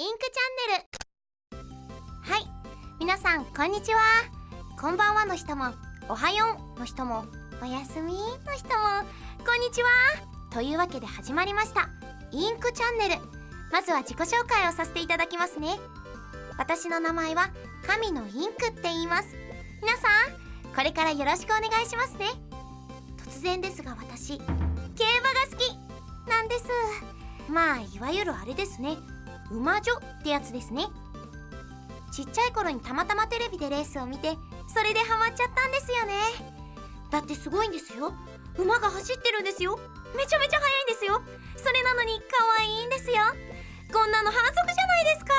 インクチャンネル。はい。皆さんこんにちは。こんばんはの人もおはようの人もおやすみの人もこんにちは。というわけで始まりました。インクチャンネル。まずは自己紹介をさせていただきますね。私の名前は神のインクって言います。皆さんこれからよろしくお願いしますね。突然ですが私競馬が好きなんです。まあいわゆるあれですね。馬女ってやつですね。ちっちゃい頃にたまたまテレビでレースを見てそれでハマっちゃったんですよね。だってすごいんですよ。馬が走ってるんですよ。めちゃめちゃ速いんですよ。それなのに可愛いんですよ。こんなの反則じゃないですか。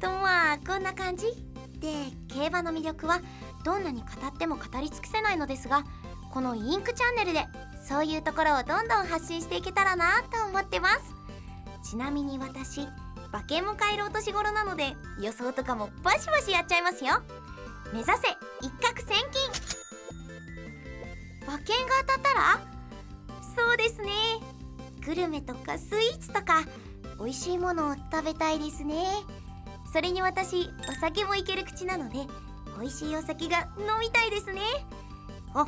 とまあこんな感じ。で競馬の魅力はどんなに語っても語り尽くせないのですがこのインクチャンネルでそういうところをどんどん発信していけたらなと思ってます。ちなみに私馬券も買えるお年頃なので予想とかもバシバシやっちゃいますよ。目指せ一攫千金。馬券が当たったらそうですね。グルメとかスイーツとか美味しいものを食べたいですね。それに私お酒もいける口なので美味しいお酒が飲みたいですね。あ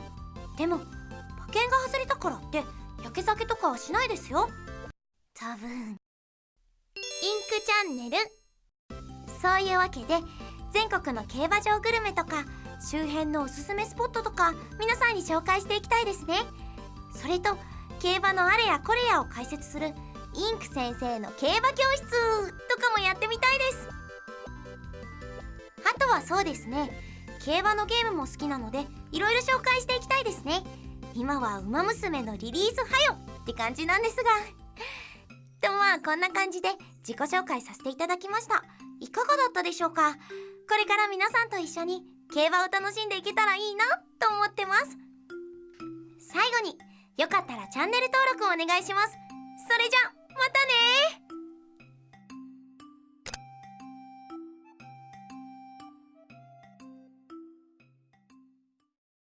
でも馬券が外れたからって焼け酒とかはしないですよ。多分。クチャンネル。そういうわけで全国の競馬場グルメとか周辺のおすすめスポットとか皆さんに紹介していきたいですね。それと競馬のあれやこれやを解説するインク先生の競馬教室とかもやってみたいです。あとはそうですね競馬のゲームも好きなのでいろいろ紹介していきたいですね。今は「ウマ娘」のリリースはよって感じなんですが。とまあこんな感じで自己紹介させていただきました。いかがだったでしょうか？これから皆さんと一緒に競馬を楽しんでいけたらいいなと思ってます。最後によかったらチャンネル登録をお願いします。それじゃまたね